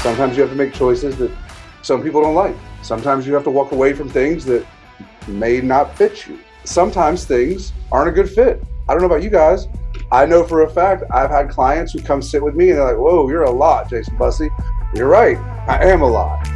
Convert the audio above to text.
Sometimes you have to make choices that some people don't like. Sometimes you have to walk away from things that may not fit you. Sometimes things aren't a good fit. I don't know about you guys. I know for a fact I've had clients who come sit with me and they're like, whoa, you're a lot, Jason Bussey. You're right. I am a lot.